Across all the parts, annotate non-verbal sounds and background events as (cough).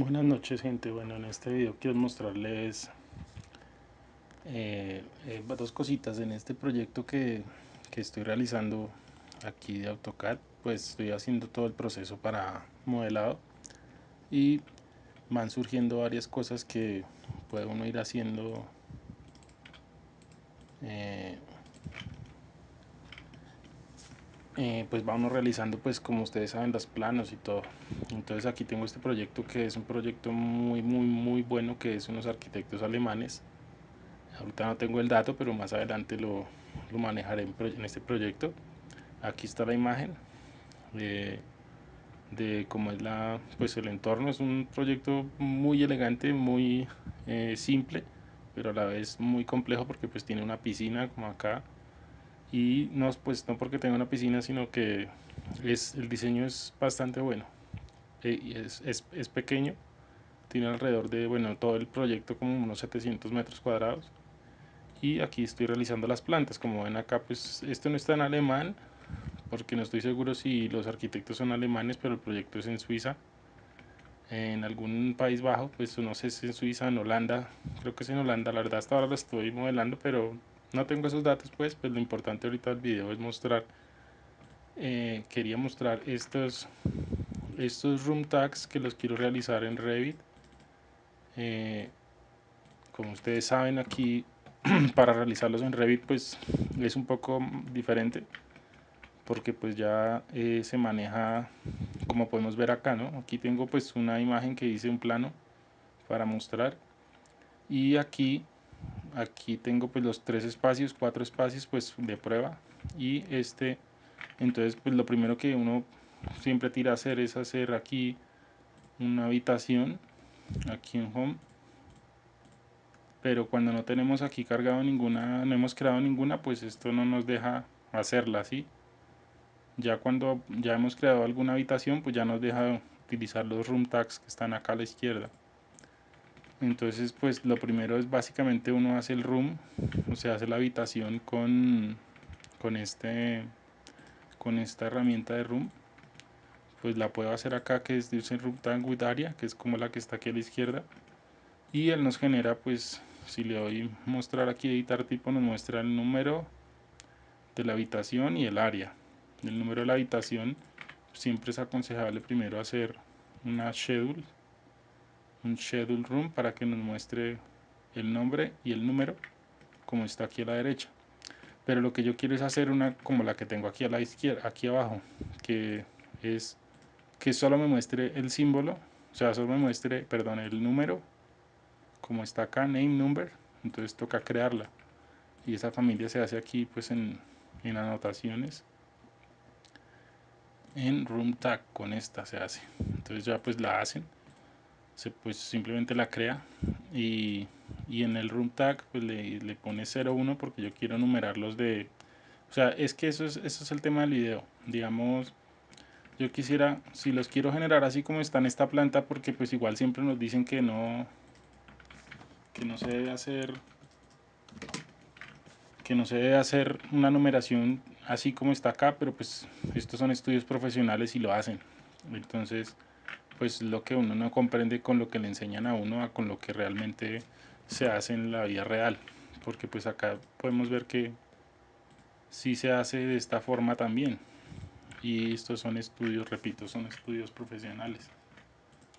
Buenas noches gente, bueno en este video quiero mostrarles eh, eh, dos cositas. En este proyecto que, que, estoy realizando aquí de AutoCAD pues estoy haciendo todo el proceso para modelado y van surgiendo varias cosas que puede uno ir haciendo eh, Eh, pues vamos realizando pues como ustedes saben los planos y todo. Entonces aquí tengo este proyecto que es un proyecto muy muy muy bueno que es unos arquitectos alemanes. Ahorita no tengo el dato pero más adelante lo, lo manejaré en, este proyecto. Aquí está la imagen de, de cómo es la pues el entorno. Es un proyecto muy elegante muy eh, simple pero a la vez muy complejo porque pues tiene una piscina como acá y no, pues no porque tenga una piscina sino que es, el diseño es bastante bueno. Eh, es, es, es, pequeño. Tiene alrededor de bueno todo el proyecto como unos 700 metros cuadrados. Y aquí estoy realizando las plantas. Como ven acá pues esto no está en alemán porque no estoy seguro si los arquitectos son alemanes pero el proyecto es en Suiza. En algún país bajo pues no sé si en Suiza, en Holanda. Creo que es en Holanda, la verdad hasta ahora lo estoy modelando pero no tengo esos datos pues, pues lo importante ahorita del video es mostrar eh, quería mostrar estos estos room tags que los quiero realizar en Revit. Eh, como ustedes saben aquí (clears throat) para realizarlos en Revit pues es un poco diferente porque pues ya eh, se maneja como podemos ver acá no aquí tengo pues una imagen que hice un plano para mostrar. Y aquí aquí tengo pues los tres espacios cuatro espacios pues de prueba. Y este entonces pues lo primero que uno siempre tira a hacer es hacer aquí una habitación aquí en home. Pero cuando no tenemos aquí cargado ninguna no hemos creado ninguna pues esto no nos deja hacerla así ya cuando ya hemos creado alguna habitación pues ya nos deja utilizar los room tags que están acá a la izquierda entonces pues lo primero es básicamente uno hace el room o sea hace la habitación con con este con esta herramienta de room. Pues la puedo hacer acá que es de room tag with area que es como la que está aquí a la izquierda. Y él nos genera pues si le doy mostrar aquí editar tipo nos muestra el número de la habitación y el área. El número de la habitación siempre es aconsejable primero hacer una schedule un schedule room para que nos muestre el nombre y el número como está aquí a la derecha. Pero lo que yo quiero es hacer una como la que tengo aquí a la izquierda aquí abajo que es que solo me muestre el símbolo o sea solo me muestre perdón el número como está acá name number entonces toca crearla. Y esa familia se hace aquí pues en, en anotaciones en room tag con esta se hace. Entonces ya pues la hacen se pues simplemente la crea y, y en el room tag pues le, le pone 01 porque yo quiero numerarlos de o sea es que eso es, eso es el tema del video. Digamos yo quisiera si los quiero generar así como está en esta planta porque pues igual siempre nos dicen que no que no se debe hacer que no se debe hacer una numeración así como está acá pero pues estos son estudios profesionales y lo hacen. Entonces pues lo que uno no comprende con lo que le enseñan a uno a con lo que realmente se hace en la vida real. Porque pues acá podemos ver que sí se hace de esta forma también. Y estos son estudios, repito, son estudios profesionales.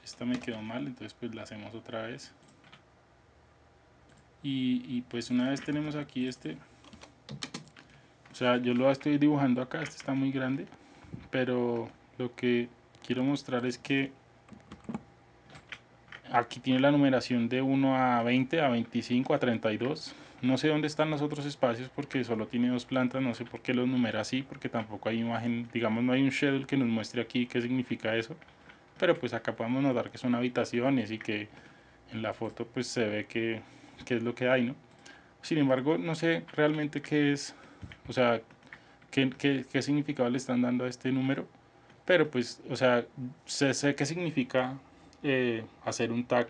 Esta me quedó mal, entonces pues la hacemos otra vez. Y, y pues una vez tenemos aquí este o sea yo lo estoy dibujando acá, este está muy grande pero lo que quiero mostrar es que aquí tiene la numeración de 1 a 20, a 25, a 32. No sé dónde están los otros espacios porque solo tiene dos plantas, no sé por qué los numera así, porque tampoco hay imagen, digamos no hay un schedule que nos muestre aquí qué significa eso. Pero pues acá podemos notar que son habitaciones y que en la foto pues se ve que, es lo que hay, ¿no? Sin embargo, no sé realmente qué es, o sea, qué, qué, significado le están dando a este número. Pero pues, o sea, sé, sé qué significa eh, hacer un tag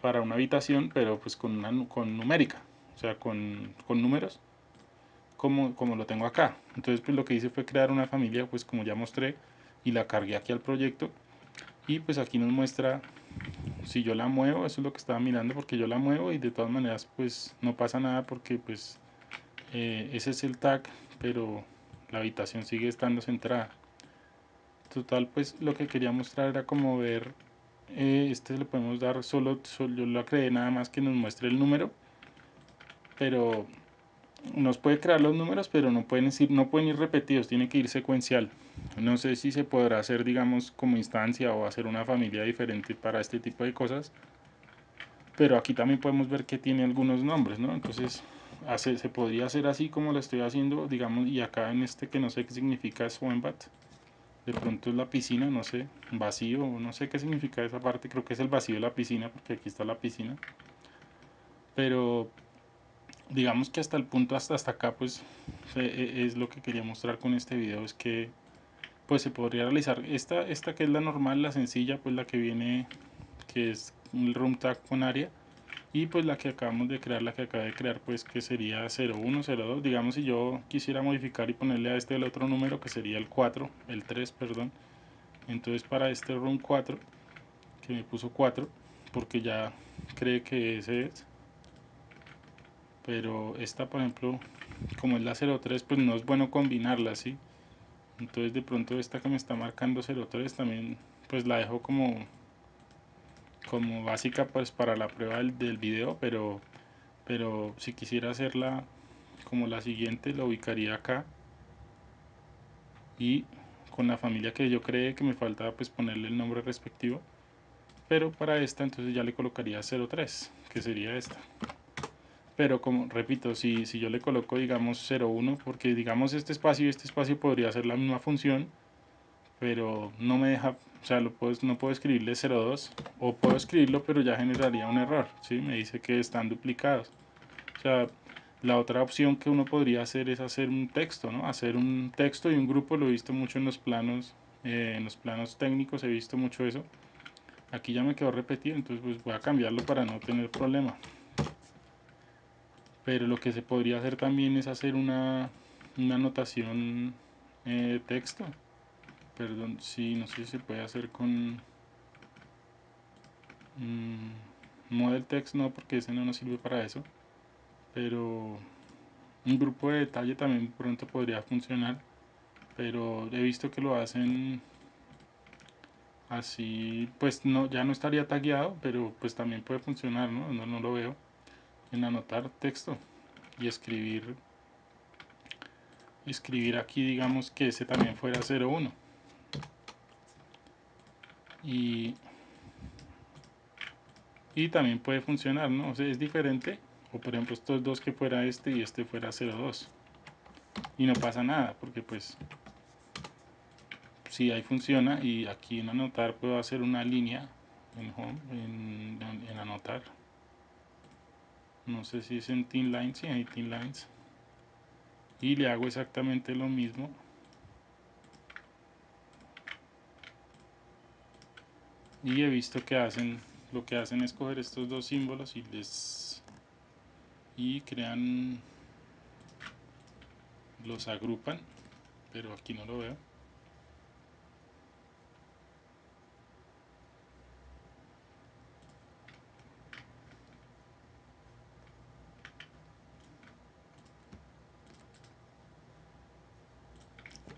para una habitación, pero pues con, una, con numérica, o sea, con, con números, como, como lo tengo acá. Entonces pues lo que hice fue crear una familia, pues como ya mostré, y la cargué aquí al proyecto, y pues aquí nos muestra si yo la muevo, eso es lo que estaba mirando, porque yo la muevo y de todas maneras pues no pasa nada porque pues eh, ese es el tag, pero la habitación sigue estando centrada. Total pues lo que quería mostrar era como ver, eh, este le podemos dar solo, solo, yo lo creé nada más que nos muestre el número, pero nos puede crear los números, pero no pueden, ir, no pueden ir repetidos, tiene que ir secuencial. No sé si se podrá hacer, digamos, como instancia o hacer una familia diferente para este tipo de cosas. Pero aquí también podemos ver que tiene algunos nombres, ¿no? Entonces, hace, se podría hacer así como lo estoy haciendo, digamos, y acá en este que no sé qué significa Swambat. De pronto es la piscina, no sé, vacío, no sé qué significa esa parte, creo que es el vacío de la piscina, porque aquí está la piscina. Pero digamos que hasta el punto hasta hasta acá pues e, es lo que quería mostrar con este video es que pues se podría realizar esta esta que es la normal la sencilla pues la que viene que es el room tag con área y pues la que acabamos de crear la que acabé de crear pues que sería 0102 digamos si yo quisiera modificar y ponerle a este el otro número que sería el 4 el 3 perdón. Entonces para este room 4 que me puso 4 porque ya cree que ese es. Pero esta por ejemplo como es la 03 pues no es bueno combinarla ¿sí? entonces de pronto esta que me está marcando 03 también pues la dejo como como básica pues para la prueba del, del video pero pero si quisiera hacerla como la siguiente la ubicaría acá. Y con la familia que yo creé que me faltaba pues ponerle el nombre respectivo. Pero para esta entonces ya le colocaría 03 que sería esta. Pero como repito, si, si yo le coloco digamos 01, porque digamos este espacio y este espacio podría hacer la misma función, pero no me deja, o sea, no puedo escribirle 02, o puedo escribirlo, pero ya generaría un error, ¿sí? Me dice que están duplicados. O sea, la otra opción que uno podría hacer es hacer un texto, ¿no? Hacer un texto y un grupo, lo he visto mucho en los planos, eh, en los planos técnicos he visto mucho eso. Aquí ya me quedó repetido, entonces pues voy a cambiarlo para no tener problema pero lo que se podría hacer también es hacer una, una anotación eh, texto perdón, sí, no sé si se puede hacer con mmm, model text no porque ese no nos sirve para eso pero un grupo de detalle también pronto podría funcionar pero he visto que lo hacen así pues no ya no estaría tagueado pero pues también puede funcionar no, no, no lo veo en anotar texto y escribir escribir aquí digamos que ese también fuera 01 y y también puede funcionar no o sea, es diferente. O por ejemplo estos dos que fuera este y este fuera 02 y no pasa nada porque pues si ahí funciona. Y aquí en anotar puedo hacer una línea en home en anotar. No sé si es en Team Lines, sí hay Team Lines. Y le hago exactamente lo mismo y he visto que hacen lo que hacen es coger estos dos símbolos y les y crean los agrupan pero aquí no lo veo.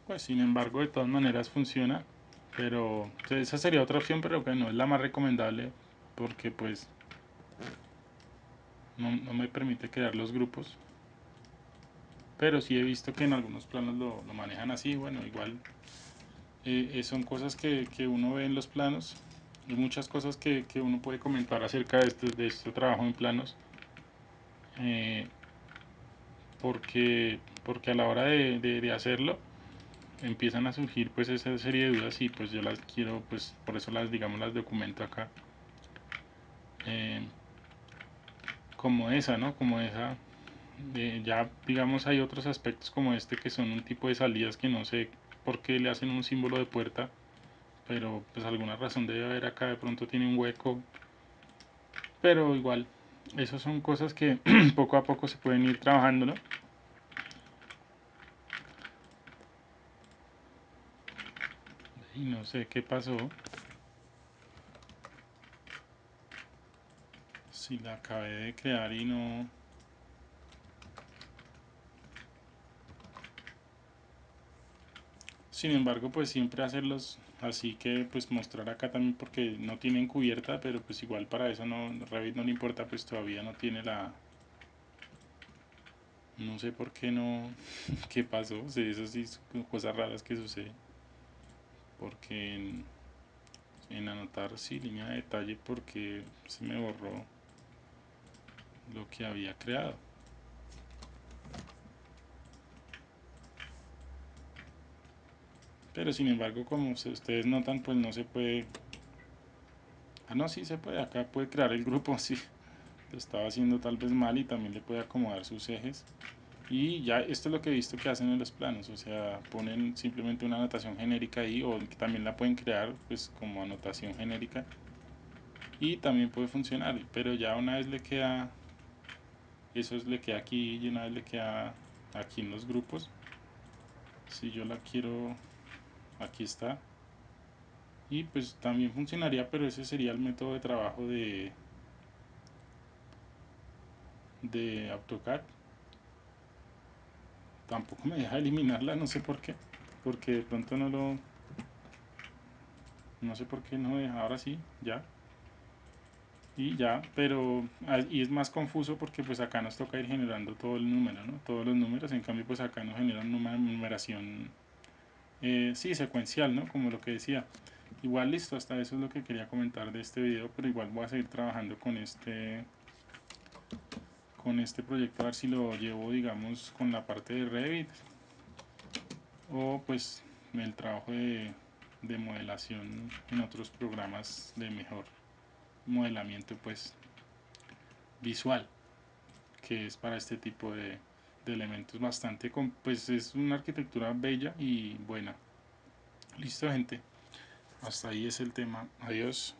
Pues sin embargo de todas maneras funciona pero esa sería otra opción pero que no es la más recomendable porque pues no, me permite crear los grupos. Pero sí he visto que en algunos planos lo, manejan así bueno igual eh, eh, son cosas que, uno ve en los planos. Y muchas cosas que, uno puede comentar acerca de este, de este trabajo en planos eh, porque porque a la hora de hacerlo empiezan a surgir pues esa serie de dudas y pues yo las quiero pues por eso las digamos las documento acá. Eh, como esa no como esa ya digamos hay otros aspectos como este que son un tipo de salidas que no sé por qué le hacen un símbolo de puerta pero pues alguna razón debe haber acá de pronto tiene un hueco. Pero igual esas son cosas que (clears throat) poco a poco se pueden ir trabajando ¿no? Y no sé qué pasó. Si la acabé de crear y no. Sin embargo pues siempre hacerlos así que pues mostrar acá también porque no tienen cubierta pero pues igual para eso no Revit no le importa pues todavía no tiene la no sé por qué no (laughs) qué pasó. O sea, eso sí son cosas raras que suceden porque en, anotar sí línea de detalle porque se me borró lo que había creado. Pero sin embargo como ustedes notan pues no se puede ah no sí se puede acá puede crear el grupo (laughs) sí lo estaba haciendo tal vez mal y también le puede acomodar sus ejes y ya esto es lo que he visto que hacen en los planos o sea ponen simplemente una anotación genérica ahí o también la pueden crear pues como anotación genérica. Y también puede funcionar pero ya una vez le queda eso es le queda aquí y una vez le queda aquí en los grupos si yo la quiero aquí está. Y pues también funcionaría pero ese sería el método de trabajo de de AutoCAD tampoco me deja eliminarla no sé por qué porque de pronto no lo no sé por qué no deja ahora sí ya y ya, pero ah, y es más confuso porque pues acá nos toca ir generando todo el número, ¿no? Todos los números, en cambio pues acá nos generan una numeración eh, sí, secuencial, ¿no? Como lo que decía. Igual listo, hasta eso es lo que quería comentar de este video, pero igual voy a seguir trabajando con este con este proyecto a ver si lo llevo digamos con la parte de Revit o pues el trabajo de, de modelación en otros programas de mejor modelamiento pues visual que es para este tipo de, de elementos bastante, pues es una arquitectura bella y buena. Listo gente, hasta ahí es el tema. Adiós.